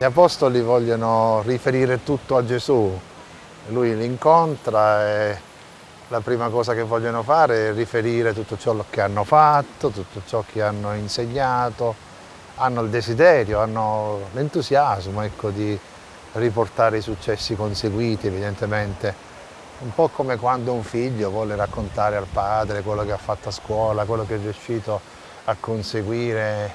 Gli apostoli vogliono riferire tutto a Gesù, lui li incontra e la prima cosa che vogliono fare è riferire tutto ciò che hanno fatto, tutto ciò che hanno insegnato, hanno il desiderio, hanno l'entusiasmo ecco, di riportare i successi conseguiti evidentemente. Un po' come quando un figlio vuole raccontare al padre quello che ha fatto a scuola, quello che è riuscito a conseguire,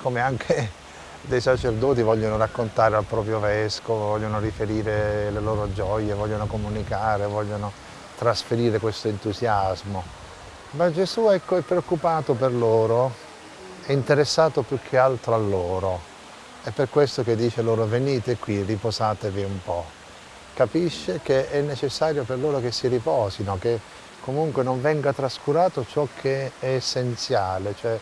come anche dei sacerdoti vogliono raccontare al proprio vescovo, vogliono riferire le loro gioie, vogliono comunicare, vogliono trasferire questo entusiasmo. Ma Gesù ecco, è preoccupato per loro, è interessato più che altro a loro. È per questo che dice loro venite qui, riposatevi un po'. Capisce che è necessario per loro che si riposino, che comunque non venga trascurato ciò che è essenziale, cioè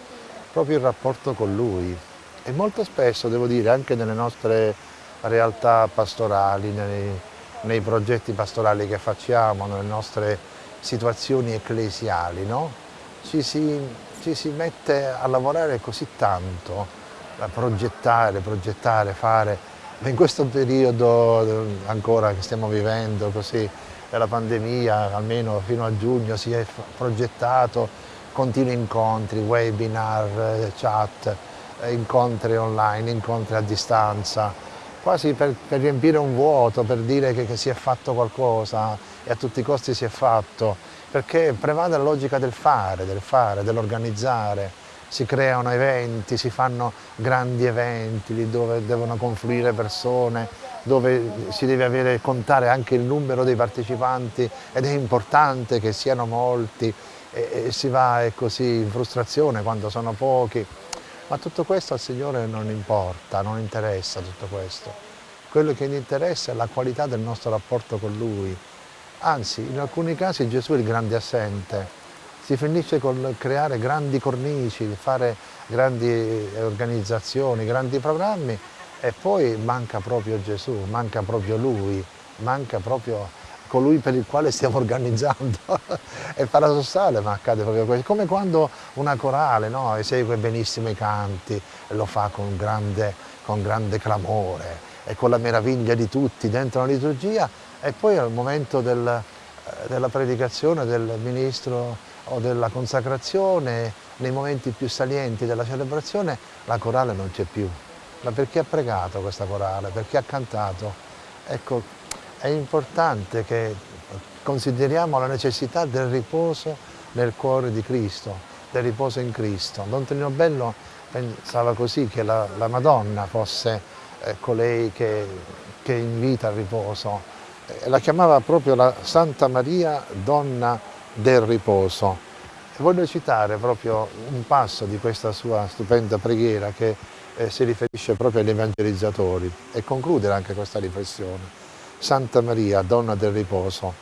proprio il rapporto con Lui. E molto spesso, devo dire, anche nelle nostre realtà pastorali, nei, nei progetti pastorali che facciamo, nelle nostre situazioni ecclesiali, no? ci, si, ci si mette a lavorare così tanto a progettare, progettare, fare. In questo periodo eh, ancora che stiamo vivendo così, della pandemia, almeno fino a giugno si è progettato continui incontri, webinar, eh, chat, incontri online, incontri a distanza, quasi per, per riempire un vuoto, per dire che, che si è fatto qualcosa e a tutti i costi si è fatto, perché prevale la logica del fare, del fare, dell'organizzare, si creano eventi, si fanno grandi eventi lì dove devono confluire persone, dove si deve avere, contare anche il numero dei partecipanti ed è importante che siano molti. E, e si va così in frustrazione quando sono pochi. Ma tutto questo al Signore non importa, non interessa tutto questo. Quello che gli interessa è la qualità del nostro rapporto con Lui. Anzi, in alcuni casi Gesù è il grande assente, si finisce con creare grandi cornici, fare grandi organizzazioni, grandi programmi e poi manca proprio Gesù, manca proprio Lui, manca proprio colui per il quale stiamo organizzando. È paradossale ma accade proprio questo, come quando una corale no, esegue benissimo i canti e lo fa con grande, con grande clamore e con la meraviglia di tutti dentro la liturgia e poi al momento del, eh, della predicazione del ministro o della consacrazione, nei momenti più salienti della celebrazione, la corale non c'è più. Ma perché ha pregato questa corale? Perché ha cantato? Ecco, è importante che consideriamo la necessità del riposo nel cuore di Cristo, del riposo in Cristo. Don Trino Bello pensava così, che la, la Madonna fosse eh, colei che, che invita al riposo. Eh, la chiamava proprio la Santa Maria, Donna del riposo. Voglio citare proprio un passo di questa sua stupenda preghiera che eh, si riferisce proprio agli evangelizzatori e concludere anche questa riflessione. Santa Maria, donna del riposo,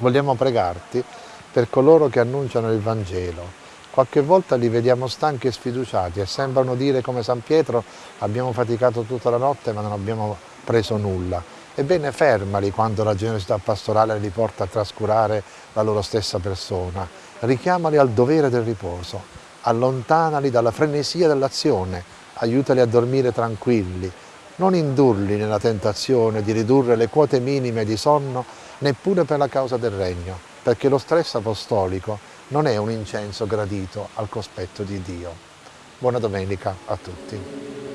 vogliamo pregarti per coloro che annunciano il Vangelo. Qualche volta li vediamo stanchi e sfiduciati e sembrano dire come San Pietro abbiamo faticato tutta la notte ma non abbiamo preso nulla. Ebbene fermali quando la generosità pastorale li porta a trascurare la loro stessa persona, richiamali al dovere del riposo, allontanali dalla frenesia dell'azione, aiutali a dormire tranquilli, non indurli nella tentazione di ridurre le quote minime di sonno neppure per la causa del regno, perché lo stress apostolico non è un incenso gradito al cospetto di Dio. Buona domenica a tutti.